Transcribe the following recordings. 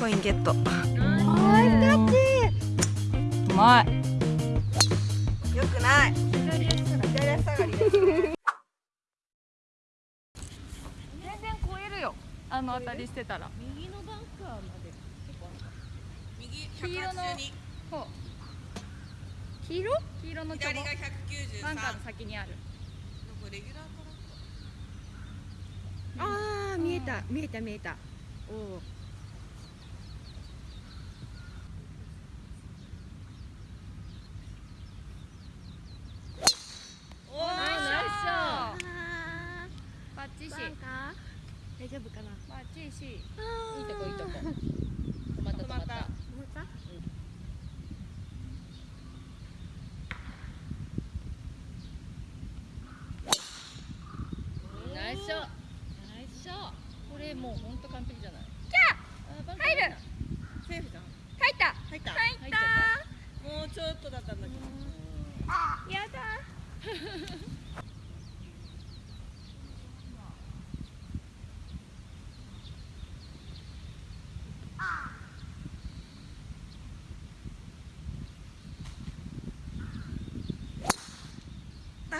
コインゲット。うまい。よくない。左足下がりです全然超えるよ。あの当たりしてたら。右のバンカーまで。右黄色の。182そう黄色黄色のちょぼ左が193バンカーの先にあるレギュラートラックああ見えた見えた見えたおおおナイスショあーバッチシーバンカー大丈夫かなバッチシいいいいとこいいとこ。止まった止まった思ったナイスショナイスショこれもうほんと完璧じゃない？キャあ入る。セーフじゃん入った。入った。もうちょっとだったんだけど。やだ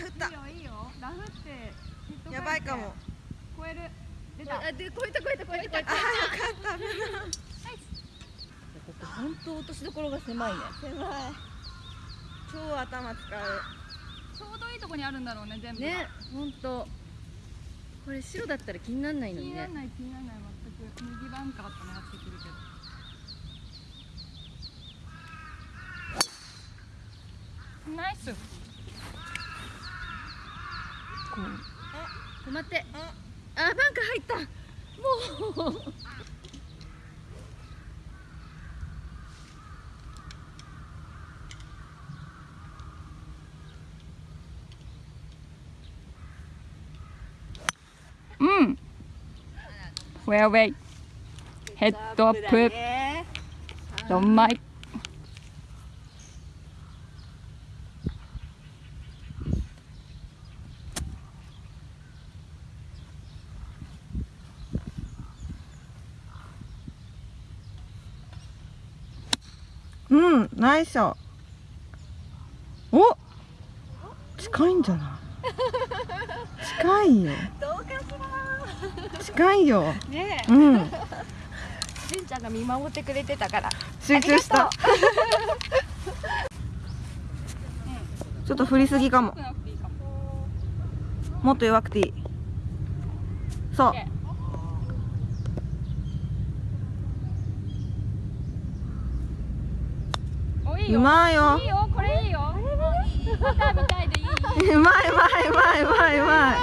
あ振った。いいよいいよ。ラフってやばいかも。超える。出た。あで超えた超えた超えた超えた。あよかった危な いここほんと落としどころが狭いね。狭い。超頭使う。ちょうどいいとこにあるんだろうね全部が。ねほんとこれ白だったら気にならないのにね。気にならない気にならない。全く。右バンカーと狙ってくるけど。ナイス止まって。ああバンカー入った。もう。うん。フェアウェイヘッドアップねドうんナイスお近いんじゃない？近いよ。近いよ。ねうん。えじんちゃんが見守ってくれてたから。集中した。ちょっと振りすぎかも。も。っと弱くていい。そうおいいようまいよ。いいよこれいいよ。い い。うまいうまいうまいうまいうまい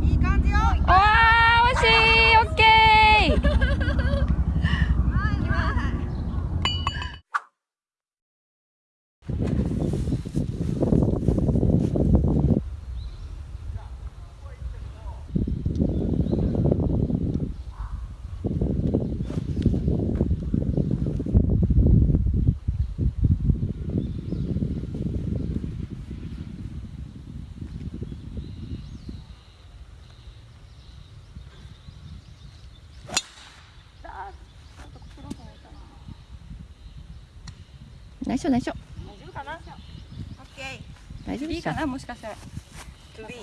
うんいい感じよおー惜しいオッケー内緒内緒大丈夫かな。オッケ大丈夫いいか？な？もしかしたらー to be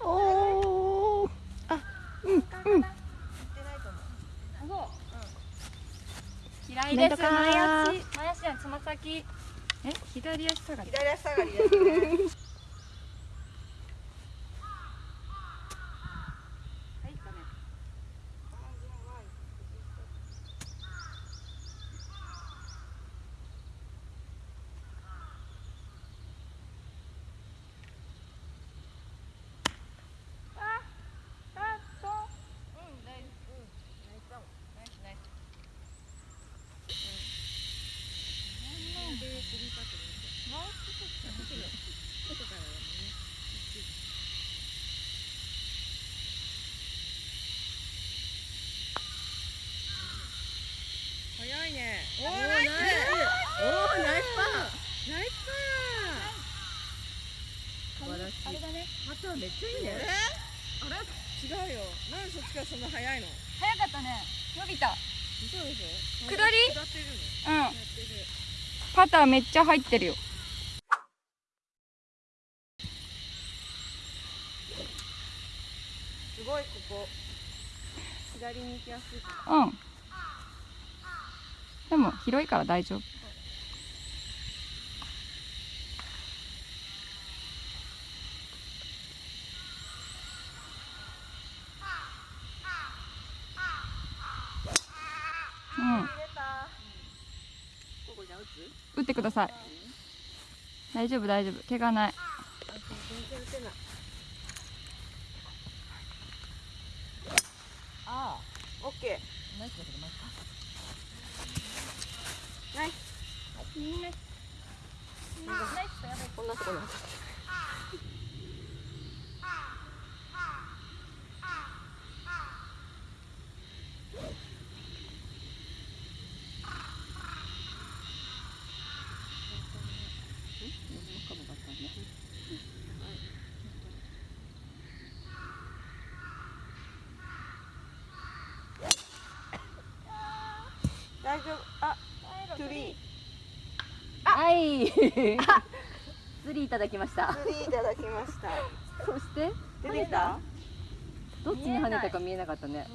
おおあうんうん行ってないと思うそう嫌い前足前足じゃつま先。え？左足下がり。左足下がりですね入ったねおーナイスおー。ナイスパー。ナイスパー素晴らしいあれだねまためっちゃいいねあれ違うよ。なんでそっちからそんな早いの。早かったね。伸びた。嘘でしょ下り下ってるのうんパターめっちゃ入ってるよ。すごいここ。左に行きやすい。うんでも広いから大丈夫。うん。打ってください。大丈夫大丈夫。怪我ない。全然打てないああオッケー。Нет, не, не, не, не, не, не, не, не, не, 釣りいただきました。トゥリーいただきました。そして？出てきた？どっちに跳ねたか見えなかったね。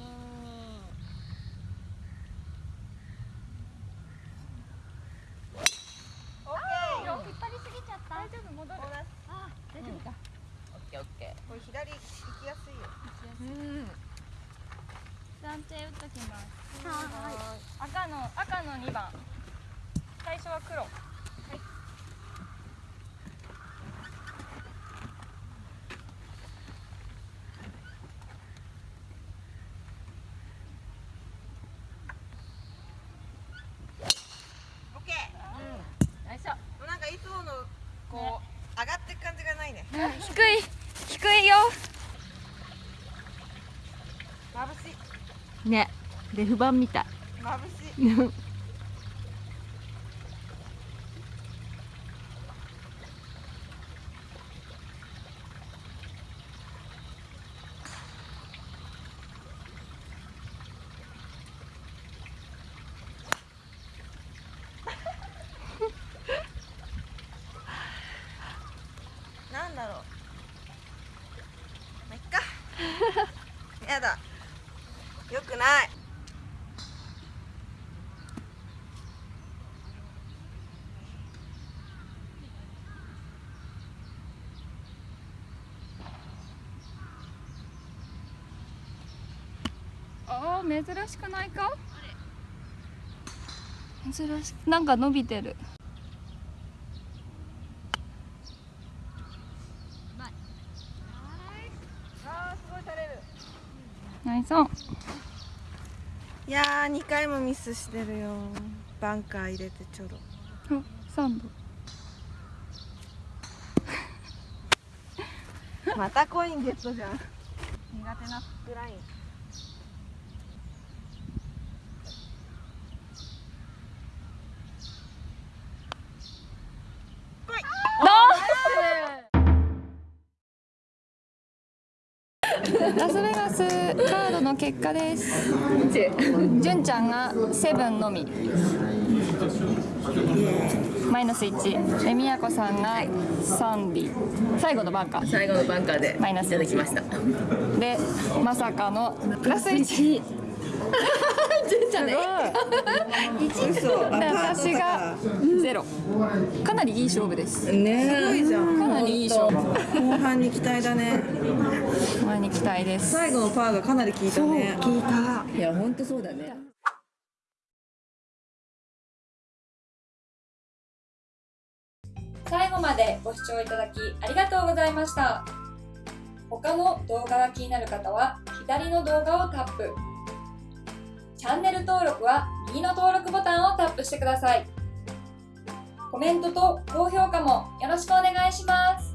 オッケー。引っ張りすぎちゃった大丈夫？戻る。あ大丈夫か。オッケーオッケこれ左行きやすいよ。暫定打っときます。赤の赤の2番。最初は黒オッケーナイスショッーなんかいつものこう上がってく感じがないね低い低いよ。眩しい。ねレフ板みたい。眩しい なんだろうまあいっかやだよくないあー珍しくないか珍しくなんか伸びてる。ナイス。オンいやー2回もミスしてるよ。バンカー入れてちょろ。あサンドまたコインゲットじゃん。苦手なフックラインの結果です。純ちゃんがセブンのみ。マイナス1で宮子さんが3尾。最後のバンカー。最後のバンカーでマイナスいただきました。でまさかのプラス1 純ちゃんね 私がゼロ。かなりいい勝負です。ね。すごいじゃん。かなりいい勝負。後半に期待だね。前に期待です。最後のパーがかなり効いたね。効いた。いや本当そうだね。最後までご視聴いただきありがとうございました。他の動画が気になる方は左の動画をタップチャンネル登録は右の登録ボタンをタップしてください。コメントと高評価もよろしくお願いします。